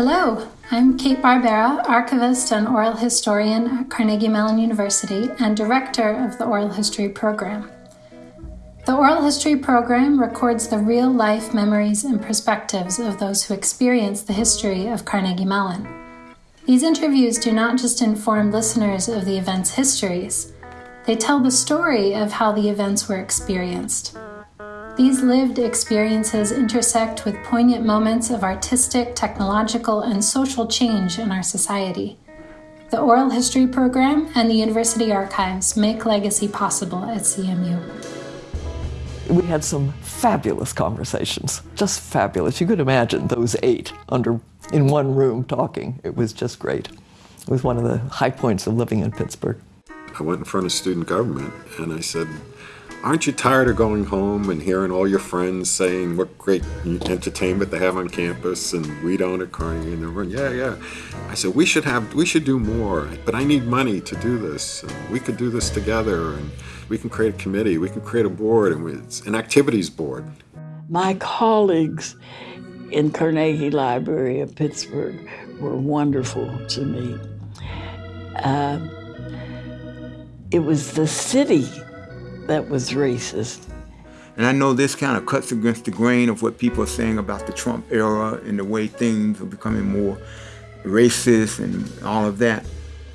Hello, I'm Kate Barbera, archivist and oral historian at Carnegie Mellon University and director of the Oral History Program. The Oral History Program records the real life memories and perspectives of those who experience the history of Carnegie Mellon. These interviews do not just inform listeners of the event's histories, they tell the story of how the events were experienced. These lived experiences intersect with poignant moments of artistic, technological, and social change in our society. The Oral History Program and the University Archives make legacy possible at CMU. We had some fabulous conversations, just fabulous. You could imagine those eight under in one room talking. It was just great. It was one of the high points of living in Pittsburgh. I went in front of student government and I said, aren't you tired of going home and hearing all your friends saying what great entertainment they have on campus and we don't at Carnegie and everyone, yeah, yeah. I said, we should have, we should do more, but I need money to do this. We could do this together and we can create a committee, we can create a board and it's an activities board. My colleagues in Carnegie Library of Pittsburgh were wonderful to me. Uh, it was the city that was racist. And I know this kind of cuts against the grain of what people are saying about the Trump era and the way things are becoming more racist and all of that.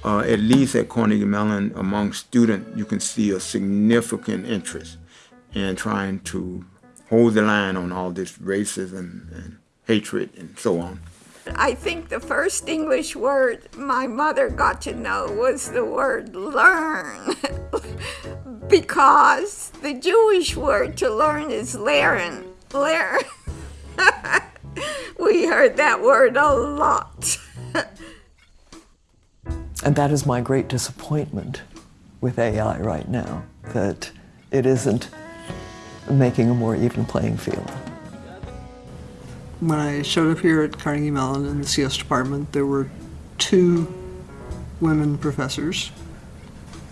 Uh, at least at Carnegie Mellon, among students, you can see a significant interest in trying to hold the line on all this racism and hatred and so on. I think the first English word my mother got to know was the word learn. because the Jewish word to learn is leren. Leren. we heard that word a lot. and that is my great disappointment with AI right now, that it isn't making a more even playing field. When I showed up here at Carnegie Mellon in the CS department, there were two women professors.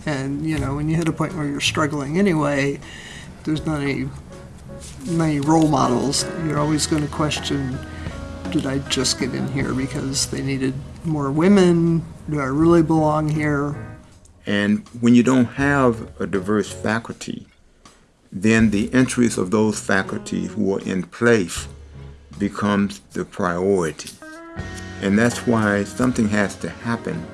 And, you know, when you hit a point where you're struggling anyway, there's not any, any role models. You're always going to question, did I just get in here because they needed more women? Do I really belong here? And when you don't have a diverse faculty, then the interests of those faculty who are in place becomes the priority. And that's why something has to happen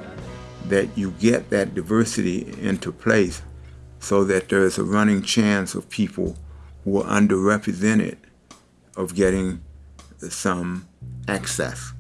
that you get that diversity into place so that there's a running chance of people who are underrepresented of getting some access.